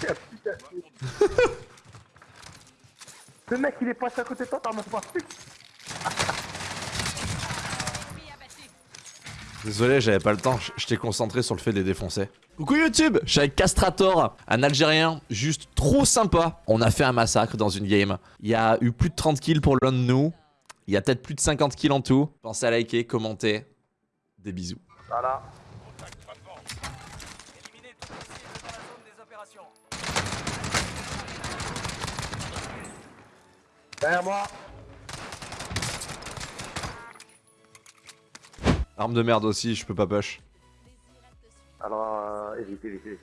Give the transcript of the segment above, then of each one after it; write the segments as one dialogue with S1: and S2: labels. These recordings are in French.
S1: Putain, putain, putain. Le mec il est passé à côté de toi, t'as même pas.
S2: Désolé, j'avais pas le temps, j'étais concentré sur le fait de les défoncer. Coucou YouTube, je suis avec Castrator, un Algérien juste trop sympa. On a fait un massacre dans une game. Il y a eu plus de 30 kills pour l'un de nous. Il y a peut-être plus de 50 kills en tout. Pensez à liker, commenter. Des bisous.
S1: Voilà.
S3: Éliminez tout cible dans la zone des opérations.
S1: Derrière moi.
S2: Arme de merde aussi, je peux pas push.
S1: Alors, euh, évite, évite, évite.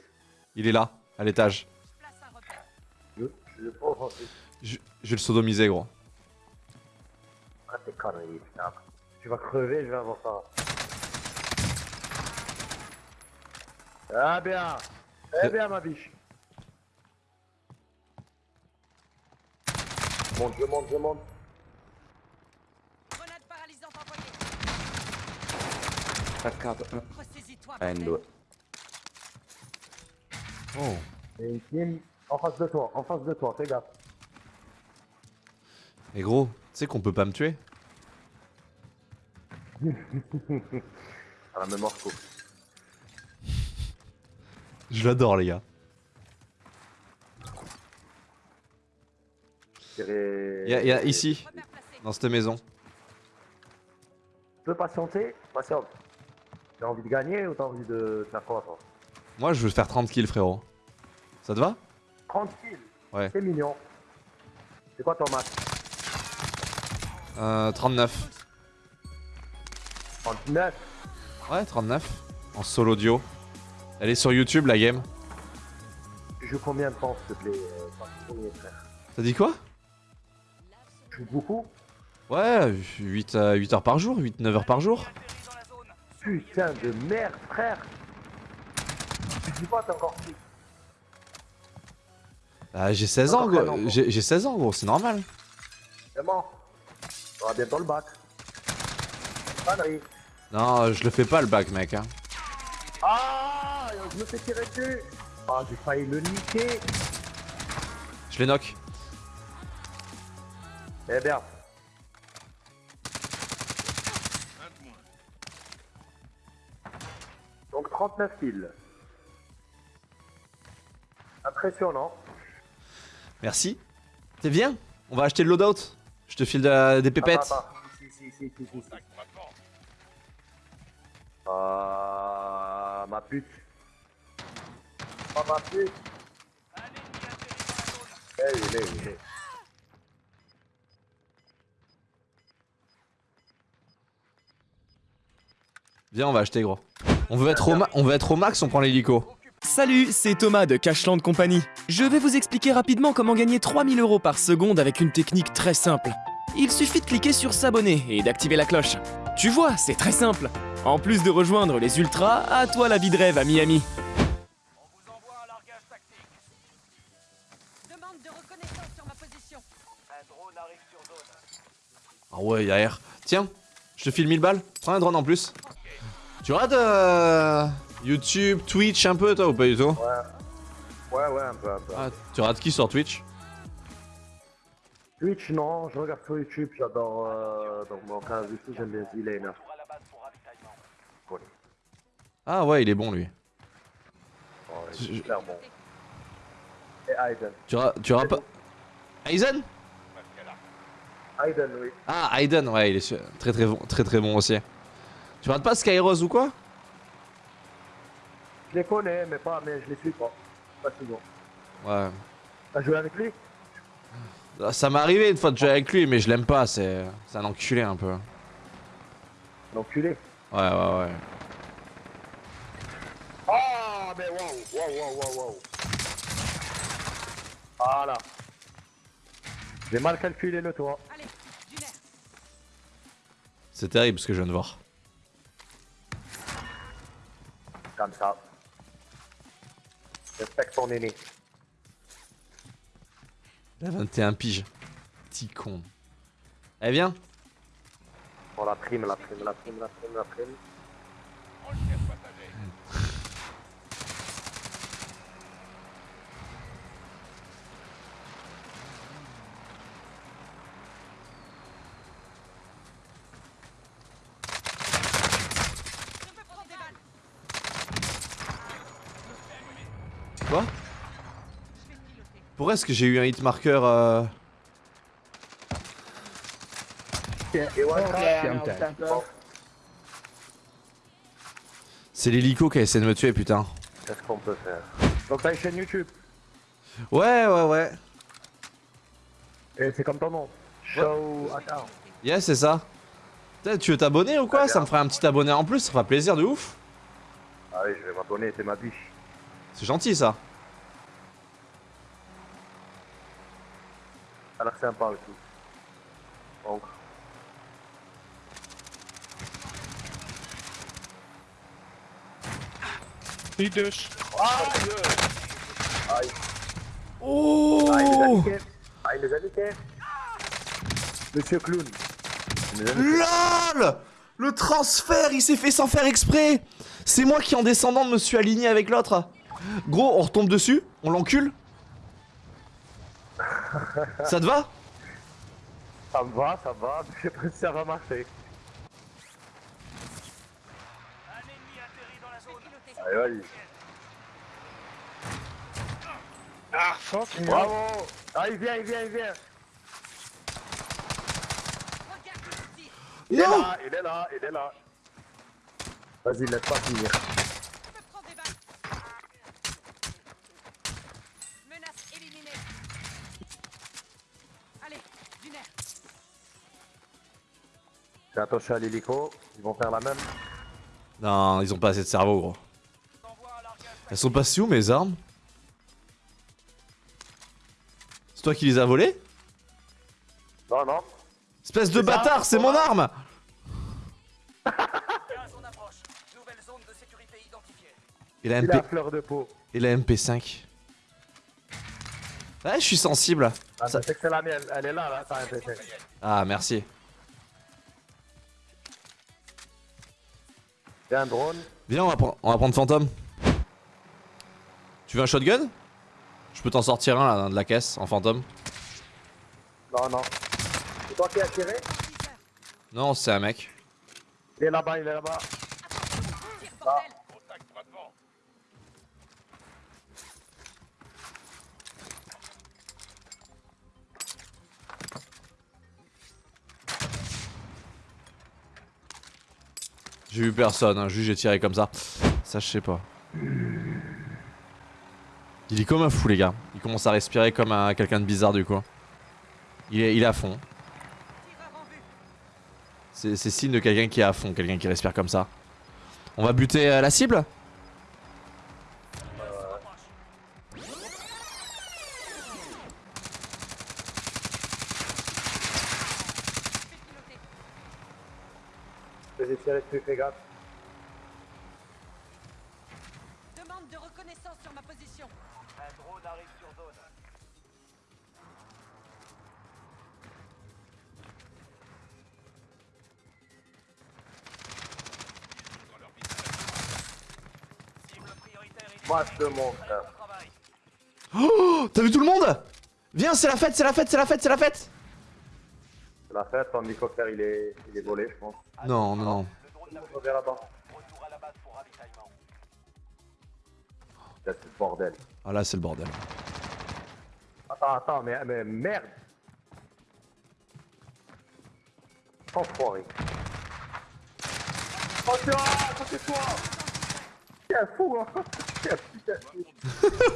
S2: Il est là, à l'étage.
S1: Je, je.
S2: Je, je vais le sodomiser, gros.
S1: Ah, t'es connerie, putain. Tu vas crever, je vais avoir ça. Ah, bien. Eh bien, ma biche. Monte, je monte, je monte.
S3: Grenade paralysante envoyée. Ressaisis-toi.
S4: Eh, due.
S2: Oh.
S1: Et une team en face de toi, en face de toi, fais gaffe.
S2: Mais gros, tu sais qu'on peut pas me tuer?
S1: À la même morceau.
S2: Je l'adore, les gars. Il y, a- il y a ici, dans cette maison.
S1: Tu peux patienter Patiente. T'as envie de gagner ou t'as envie de faire quoi, toi?
S2: Moi, je veux faire 30 kills, frérot. Ça te va?
S1: 30 kills?
S2: Ouais.
S1: C'est mignon. C'est quoi ton match?
S2: Euh, 39.
S1: 39
S2: Ouais, 39. En solo duo. Elle est sur YouTube, la game.
S1: Tu joues combien de temps, s'il te plaît? Euh,
S2: T'as dit quoi?
S1: Joues beaucoup
S2: Ouais, 8, à 8 heures par jour, 8-9 heures par jour.
S1: Putain de merde, frère Tu dis pas, t'es encore petit.
S2: Ah, j'ai 16 ans, gros. J'ai j'ai 16 ans, gros, c'est normal.
S1: C'est bon. On aura bientôt le bac. Connerie.
S2: Non, je le fais pas le bac, mec. Hein.
S1: Ah Je me fais tirer dessus Ah, j'ai failli le niquer
S2: Je les knock.
S1: Eh bien. Donc 39 kills. Impressionnant.
S2: Merci. T'es bien? On va acheter le loadout. Je te file de la- des pépettes.
S1: Attends, attends. Si, si, si, si, si, si. Ah, ma pute. Oh, ma pute. Eh, il est, il est.
S2: Viens, on va acheter, gros. On veut être au, ma- on veut être au max, on prend l'hélico.
S5: Salut, c'est Thomas de Cashland Company. Je vais vous expliquer rapidement comment gagner 3000 euros par seconde avec une technique très simple. Il suffit de cliquer sur s'abonner et d'activer la cloche. Tu vois, c'est très simple. En plus de rejoindre les ultras, à toi la vie de rêve à Miami.
S3: On vous envoie un largage tactique.
S6: Demande de reconnaissance sur ma position.
S3: Un drone arrive sur zone.
S2: Ah ouais, air. Tiens, je te file 1000 balles. Prends un drone en plus. Tu regardes euh, YouTube, Twitch un peu, toi, ou pas du tout?
S1: Ouais. Ouais, ouais, un peu, un peu.
S2: ah, Tu regardes qui sur Twitch?
S1: Twitch, non, je regarde sur YouTube, j'adore. Euh, donc, mon canal YouTube, j'aime bien. Cool.
S2: Ah ouais, il est bon, lui.
S1: Oh, il est bon. Et Aiden.
S2: Tu ra- tu pas... Aizen?
S1: Aiden, oui.
S2: Ah, Aiden, ouais, il est très très bon, très très bon aussi. Tu regardes pas Skyrose ou quoi?
S1: Je les connais, mais pas, mais je les suis pas. Pas souvent.
S2: Ouais.
S1: T'as joué avec lui?
S2: Ah, Ça m'est arrivé une fois de jouer avec lui, mais je l'aime pas, c'est un enculé un peu.
S1: L'enculé?
S2: Ouais, ouais, ouais.
S1: Ah, mais wow, wow, wow, wow, wow. Voilà. J'ai mal calculé le toit.
S6: Allez, du nerf.
S2: C'est terrible ce que je viens de voir.
S1: Comme ça. Respecte ton aîné.
S2: Il a 21 piges. Petit con. Eh viens
S1: Pour la prime, la prime, la prime, la prime, la prime.
S2: Pourquoi est-ce que j'ai eu un hit marker euh... C'est l'hélico qui a essayé de me tuer, putain.
S1: Qu'est-ce qu'on peut faire? Donc t'as une chaîne YouTube.
S2: Ouais, ouais, ouais.
S1: Et c'est comme ton nom. Show.
S2: Yeah, c'est ça. Tu veux t'abonner ou quoi? Ça me ferait un petit abonné en plus, ça fera plaisir de ouf.
S1: Ah oui, je vais m'abonner, c'est ma biche.
S2: C'est gentil ça.
S1: L'air sympa et tout. Donc.
S4: Niet dus.
S2: Oh
S1: Ah, il les a niqués. Ah, il les a niqués. Monsieur Clown.
S2: LOL Le transfert, il s'est fait sans faire exprès C'est moi qui en descendant me suis aligné avec l'autre. Gros, on retombe dessus, on l'encule. Ça te va?
S1: Ça me va, ça me va. Je sais pas si ça va marcher.
S3: Un ennemi atterri dans la zone.
S6: Piloté.
S1: Allez, vas-y.
S4: Ah, fuck.
S1: Bravo Ah, il vient, il vient, il vient. Il est là, il est là, il est là. Vas-y, laisse pas finir. Fais attention à l'hélico, ils vont faire la même.
S2: Non, ils ont pas assez de cerveau, gros. Elles sont passées où mes armes C'est toi qui les as volées
S1: Non, non.
S2: Espèce de bâtard, c'est
S1: on
S2: mon arme
S3: 15 on approche. Nouvelle zone de sécurité identifiée.
S2: Et la, MP...
S1: fleur de peau.
S2: Et la MP5 Ouais, je suis sensible.
S1: Ah,
S2: Ça-
S1: c'est que c'est la mienne, elle est là, là, t'as un PC.
S2: Ah, merci.
S1: Un drone.
S2: Viens, on va, prendre- on va prendre Fantôme. Tu veux un shotgun? Je peux t'en sortir un là, de la caisse en fantôme.
S1: Non, non. C'est toi qui as tiré?
S2: Non, c'est un mec.
S1: Il est là-bas, il est là-bas.
S2: J'ai vu personne, hein, juste j'ai tiré comme ça. Ça, je sais pas. Il est comme un fou, les gars. Il commence à respirer comme un, quelqu'un de bizarre, du coup. Il est, à fond. C'est signe de quelqu'un qui est à fond, quelqu'un qui respire comme ça. On va buter euh, la cible?
S1: Dessus, fais gaffe.
S6: Demande de reconnaissance sur ma position.
S3: Un drone arrive sur zone. Cible prioritaire
S1: Moi, je te montre.
S3: identifiée. Bon travail.
S2: Oh T'as vu tout le monde? Viens, c'est la fête, c'est la fête, c'est la fête, c'est la fête
S1: C'est la fête, ton hélicoptère, il est, il est volé, je pense.
S2: Non, non, non.
S1: On verra là-bas.
S3: retour à la base pour ravitaillement.
S1: Putain, C'est le bordel.
S2: Ah là, c'est le bordel.
S1: Attends, attends, mais, mais merde Enfoiré. Attention, à côté de toi T'es un fou, hein T'es un putain de fou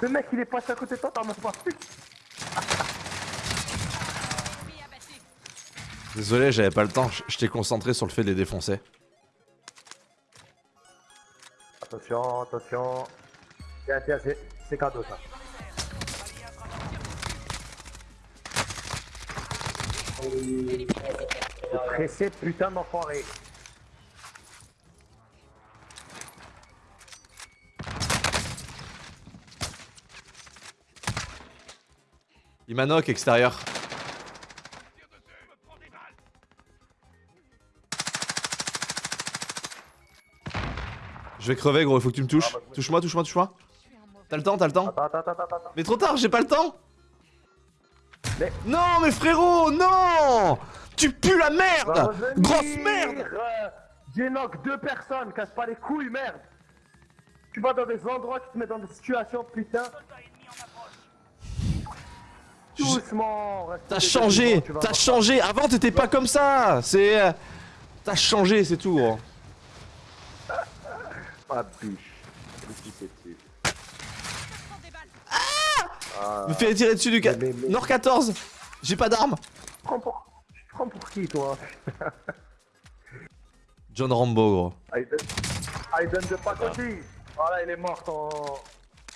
S1: Le mec, il est passé à côté de toi, t'en as pas vu
S2: Désolé, j'avais pas le temps, je- t'ai concentré sur le fait de les défoncer.
S1: Attention, attention. Tiens, tiens, c'est cadeau ça. Le pressé, putain d'enfoiré.
S2: Il m'a knock extérieur. Je vais crever gros, il faut que tu me touches. Touche-moi, touche-moi, touche-moi.
S6: Un mauvais.
S2: T'as le temps, t'as le temps.
S1: Attends, attends, attends, attends.
S2: Mais trop tard, j'ai pas le temps.
S1: Mais-
S2: Non, mais frérot, non Tu pues la merde
S1: revenir.
S2: Grosse merde
S1: J'ai knock deux personnes, casse pas les couilles, merde Tu vas dans des endroits, tu te mets dans des situations, putain. Doucement,
S2: T'as changé, t'as changé. Avant t'étais pas comme ça. C'est, euh, t'as changé, c'est tout. gros.
S1: Ah,
S6: balles.
S2: Me fais tirer dessus du
S1: Mais- mais-
S2: Nord 14. J'ai pas d'arme.
S1: Tu prends pour... Prends pour qui, toi?
S2: John Rambo, gros.
S1: Aiden... Aiden de Pacoti. Voilà, il est mort, ton...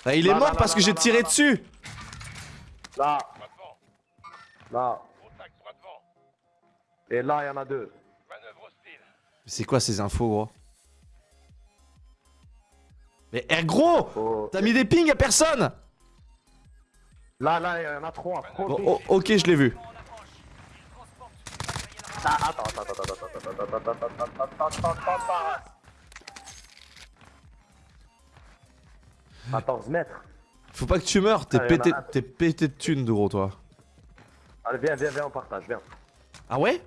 S2: Ah, il est
S1: Là,
S2: mort
S1: là,
S2: parce
S1: là,
S2: que j'ai tiré
S1: là.
S2: dessus.
S1: Là, là. Et là, il y en a deux.
S4: Manœuvre hostile.
S2: C'est quoi ces infos, gros? Mais eh, gros. T'as mis des pings à personne
S1: Là, là, il y en a trop,
S2: ok, je l'ai vu.
S1: Attends, attends, attends, attends, attends, attends, 14 mètres.
S2: Faut pas que tu meurs, t'es pété, pété de thunes, de gros, toi.
S1: Allez, viens, viens, viens, on partage, viens.
S2: Ah ouais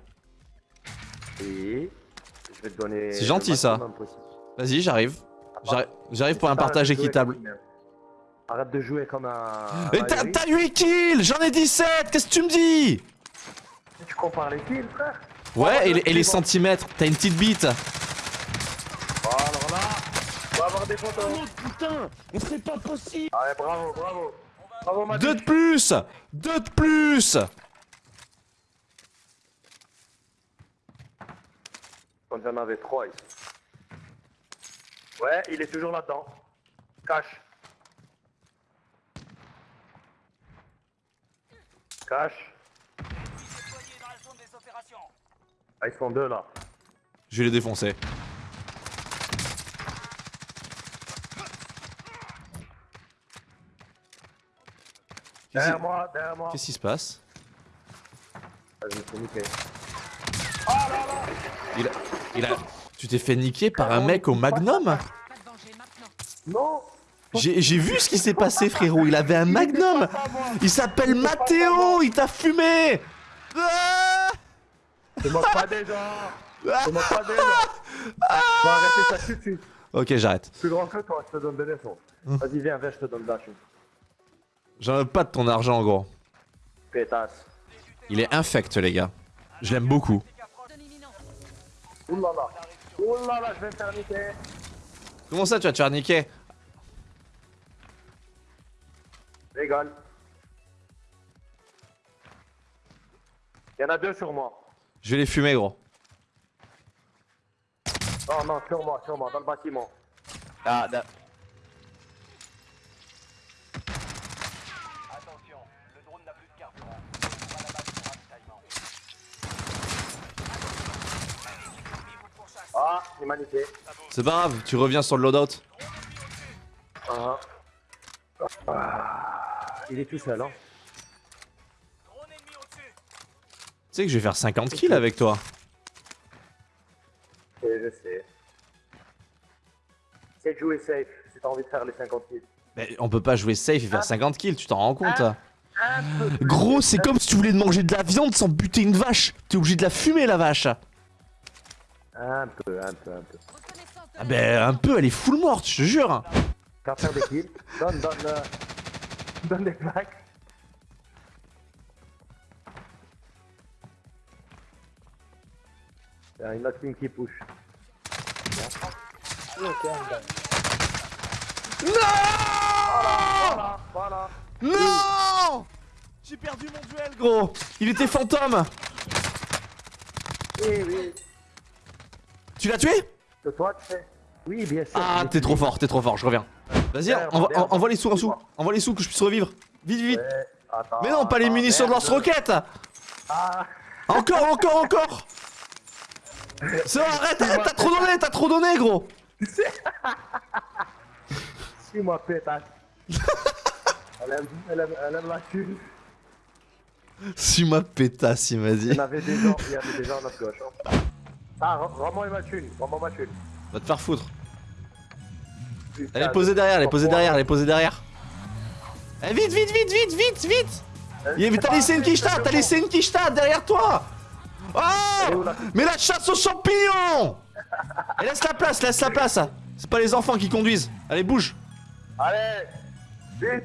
S1: Et je vais te donner.
S2: C'est gentil ça. Vas-y, j'arrive. J'arrive- J'arrive pour un partage équitable.
S1: Arrête de jouer comme un.
S2: Et
S1: un
S2: t'as
S1: ahuri.
S2: t'as 8 kills J'en ai 17 Qu'est-ce que tu me dis
S1: Tu compares les kills, frère
S2: Ouais, et les, et les
S1: suivant.
S2: centimètres T'as une petite bite
S1: Bon, alors là, on va avoir des photos.
S5: putain Mais c'est pas possible
S1: Allez, bravo, bravo. Bravo, Manu.
S2: Deux de plus Deux de plus
S1: Quand j'en avais trois ici. Ouais, il est toujours là-dedans. Cache. Cache. Ah, ils sont deux là.
S2: Je vais les défoncer.
S1: Derrière moi, derrière moi.
S2: qu'est-ce qui se passe
S1: Ah, je me suis niqué.
S2: il a, il a... Tu t'es fait niquer par un mec au magnum
S6: de.
S1: Non
S2: J'ai vu ce qui s'est passé frérot, il avait un magnum Il s'appelle Matteo, il t'a fumé Ah
S1: Je moque pas déjà Je moque pas déjà arrêter ça tout de suite.
S2: Ok j'arrête.
S1: Plus grand que toi, je te donne des leçons. Vas-y, viens, viens, je te donne Dash.
S2: J'en ai pas de ton argent gros.
S1: Pétasse.
S2: Il est infect les gars. Je l'aime beaucoup.
S6: Zone
S1: Oulala. Oulala, je vais me faire niquer.
S2: Comment ça tu vas te faire niquer.
S1: Il y en a deux sur moi.
S2: Je vais les fumer gros.
S1: Non, non, sur moi, sur moi, dans le bâtiment.
S2: Ah,
S3: Attention, le drone n'a plus de carburant. On va la base pour ravitaillement. Ennemi vous pourchasse.
S1: Ah,
S2: c'est pas grave, tu reviens sur le loadout.
S1: Ah. Ah. Il est tout seul, hein.
S2: Tu sais que je vais faire 50 kills avec toi.
S1: Et je sais. C'est de jouer safe si t'as envie de faire les 50 kills.
S2: Mais on peut pas jouer safe et faire 50 kills, tu t'en rends compte
S1: plus.
S2: Gros, c'est comme si tu voulais manger de la viande sans buter une vache. T'es obligé de la fumer la vache.
S1: Un peu, un peu, un peu.
S2: Ah ben un peu, elle est full morte, je te jure.
S1: Des kills. Donne, donne, euh, donne des plaques. Il y a une autre team qui push. Voilà, voilà.
S2: Non J'ai perdu mon duel, gros. Il était fantôme.
S1: Oui, oui.
S2: Tu l'as tué?
S1: Toi, tu. Oui, bien sûr.
S2: Ah, t'es trop fort, t'es trop fort, je reviens. Vas-y, envoie, les sous en dessous. Envoie les sous que je puisse revivre. Vite, vite.
S1: Ouais, attends,
S2: Mais non, pas les munitions de
S1: merde.
S2: lance-roquettes.
S1: Ah,
S2: Encore, encore, encore. C'est arrête, arrête, t'as trop donné, t'as trop donné, gros.
S1: suis-moi, pétasse. elle, aime, elle, aime, elle aime la thune.
S2: Suis ma pétasse, il m'a
S1: Il
S2: dit.
S1: y en avait des gens, il y avait des gens à notre gauche. hein. Ah.
S2: Va te faire foutre. Elle est posée derrière, elle est posée derrière, elle est posée derrière. Eh, vite, vite, vite, vite, vite, vite. Avait- T'as laissé une quicheta, t'as laissé une quicheta derrière toi. Oh Mais la chasse aux champignons Et laisse la place, laisse la place. C'est pas les enfants qui conduisent. Allez, bouge.
S1: Allez Vite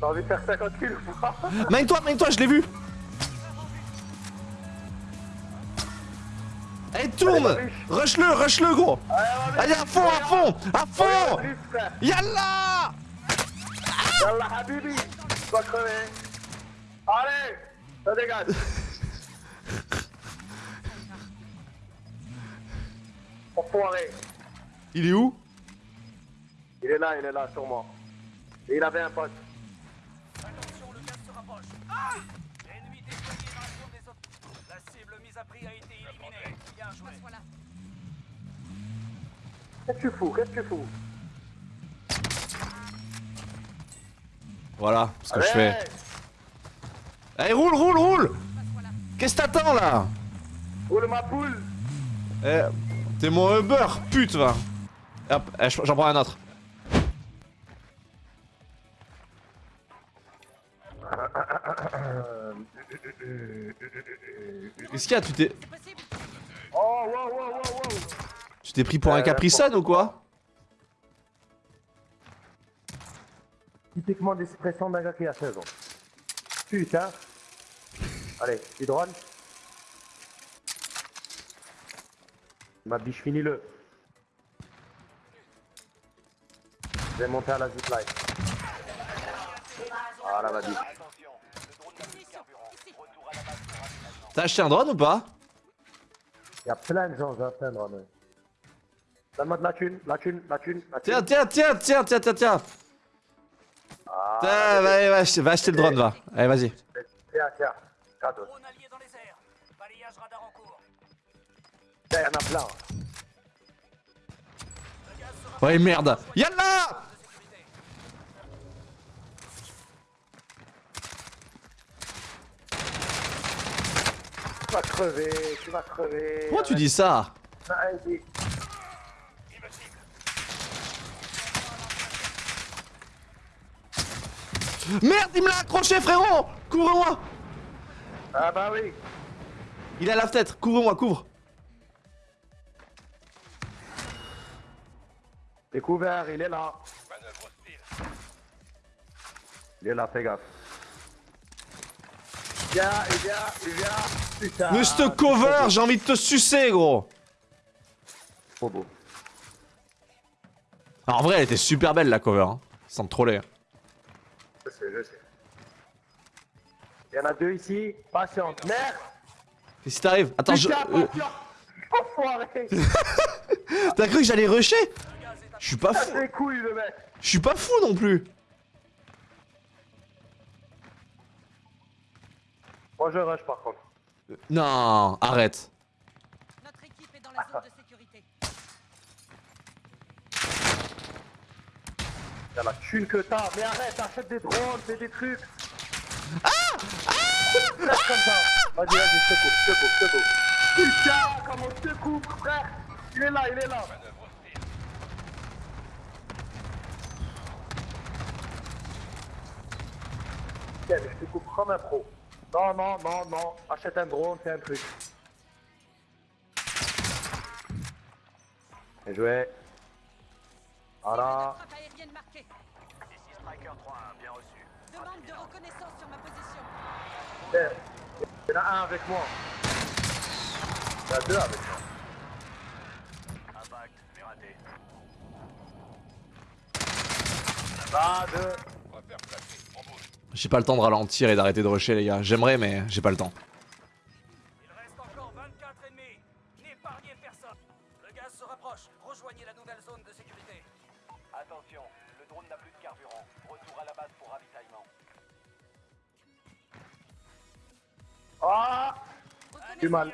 S1: T'as envie de faire 50 kills ou pas
S2: Mène-toi, mène-toi, je l'ai vu. Allez, tourne. Rush-le, rush-le, gros. Allez, à fond, à fond, à fond. Yallah
S1: Yallah Habibi Tu vas crever Allez Ça dégage Enfoiré
S2: Il est où?
S1: Il est là, il est là, sur moi. Et il avait un pote.
S3: Attention, le gaz se rapproche. Ah L'ennemi déployé dans la zone des autres. La cible mise à prix a été éliminée. Bien joué.
S6: Voilà.
S1: Qu'est-ce que tu fous? Qu'est-ce que tu fous?
S2: Voilà ce que je fais. Allez, roule, roule, roule Qu'est-ce que t'attends là?
S1: Roule ma poule
S2: Eh, T'es mon Uber, pute, va Hop, eh, j'en prends un autre. Qu'est-ce qu'il y a Tu t'es
S1: Oh, wow, wow, wow, wow
S2: tu t'es pris pour un
S1: Euh,
S2: Capri Sun ou quoi
S1: Typiquement l'expression d'un gars qui a 16 ans. Putain Allez, tu drone Ma biche, finis-le. Je vais monter à la zipline. Voilà ma biche.
S6: Munitions, ici.
S2: T'as acheté un drone ou pas?
S1: Il y a plein de gens, j'ai plein de drones. Donne-moi de la thune, la thune, la thune, la thune.
S2: Tiens, tiens, tiens, tiens, tiens, tiens, tiens
S1: Ah,
S2: Tiens, va, va, ach- va acheter le drone, va. Allez, vas-y.
S1: Tiens, tiens. Cadeau.
S3: Drone allié dans les airs. Balayage radar en cours.
S1: Tiens, il y en a plein.
S2: Ouais, merde Yallah
S1: vas crever, tu vas crever.
S2: Pourquoi tu dis ça
S1: Vas-y.
S2: Merde, il me l'a accroché, frérot Couvre-moi
S1: Ah bah oui.
S2: Il est à la fenêtre, couvre-moi, couvre
S1: Découvert, il est là. Il est là, fais gaffe. Viens, il vient, il vient. Putain.
S2: Mais ce cover, j'ai envie de te sucer, gros
S1: Trop beau.
S2: Alors, en vrai, elle était super belle, la cover, hein. sans te troller.
S1: Je sais, je sais. Il y en a deux ici. Patiente. Merde.
S2: Qu'est-ce qui t'arrive? Attends, je...
S1: Putain,
S2: euh.
S1: Enfoiré.
S2: T'as cru que j'allais rusher? Je suis pas fou. Je suis pas fou non plus
S1: Moi, je rush par contre.
S2: Non, arrête
S6: Notre équipe est dans la zone de sécurité.
S1: T'as la thune que t'as. Mais arrête, achète des drones, fais des trucs.
S2: Ah
S1: comme ça. Vas-y, vas-y, je te coupe, je te coupe, je te coupe. Putain, comment je te coupe, frère? Il est là, il est là. Tiens, mais je te coupe comme un pro. Non, non, non, non. Achète un drone, fais un truc. Bien joué. Voilà.
S3: Ici Striker 3, bien reçu.
S6: Demande de reconnaissance sur ma position.
S1: Il y en a un avec moi. Il y en a deux avec moi.
S3: Impact, mais raté.
S1: Ah, deux.
S2: J'ai pas le temps de ralentir et d'arrêter de rusher, les gars. J'aimerais, mais j'ai pas le temps.
S3: Il reste encore 24 ennemis. N'épargnez personne. Le gaz se rapproche. Rejoignez la nouvelle zone de sécurité.
S7: Attention, le drone n'a plus de carburant. Retour à la base pour ravitaillement.
S1: Ah Du mal.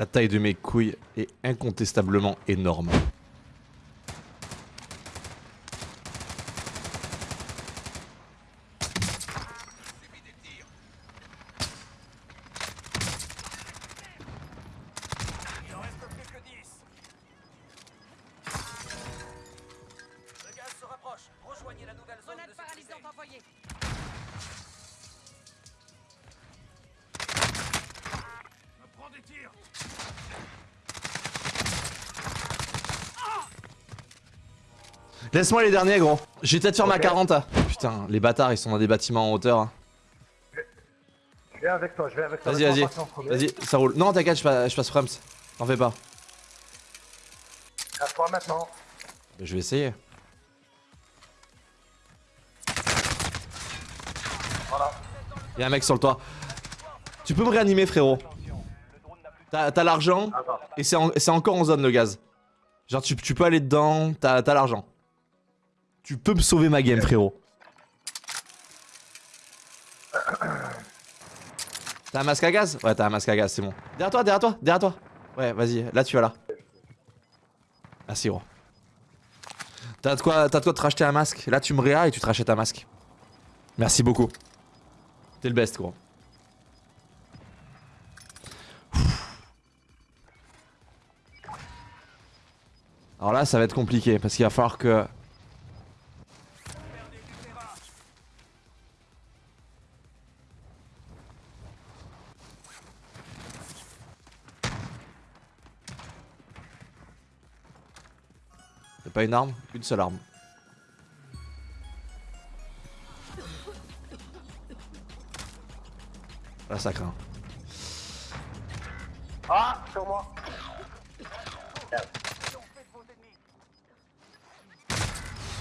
S6: La
S2: taille de mes couilles est incontestablement énorme. Laisse-moi les derniers, gros. Je vais peut-être faire ma
S1: Ok.
S2: 40. hein. Putain, les bâtards, ils sont dans des bâtiments en hauteur. hein.
S1: Je viens avec toi, je viens avec toi.
S2: Vas-y, vas-y. Vas-y, ça roule. Non, t'inquiète, je passe, je passe Frems. T'en fais pas.
S1: À toi maintenant.
S2: Je vais essayer.
S1: Voilà.
S2: Y'a un mec sur le toit. Tu peux me réanimer, frérot? T'as l'argent
S1: Attends.
S2: et c'est en- c'est encore en zone le gaz. Genre, tu, tu peux aller dedans, t'as t'as l'argent. Tu peux me sauver ma game, frérot. T'as un masque à gaz? Ouais, t'as un masque à gaz, c'est bon. Derrière toi, derrière toi, derrière toi. Ouais, vas-y, là tu vas là. Merci, gros. T'as de quoi, de quoi te racheter un masque? Là, tu me réas et tu te rachètes un masque. Merci beaucoup. T'es le best, gros. Alors là, ça va être compliqué parce qu'il va falloir que. Pas une arme Une seule arme. Là, ça craint.
S1: Ah, sur moi.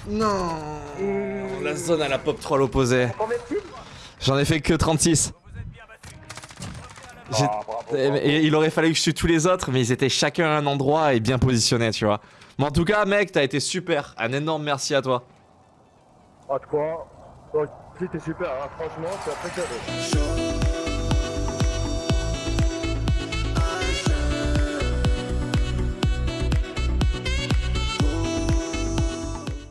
S2: Non La zone à la pop 3 l'opposé. J'en ai fait que 36. J'ai-
S1: Ah, bravo,
S2: et-
S1: bravo.
S2: et il aurait fallu que je tue tous les autres, mais ils étaient chacun à un endroit et bien positionnés, tu vois. Mais en tout cas, mec, t'as été super. Un énorme merci à toi.
S1: Ah, de quoi C'était super, hein. franchement, c'est apprécié.
S8: Show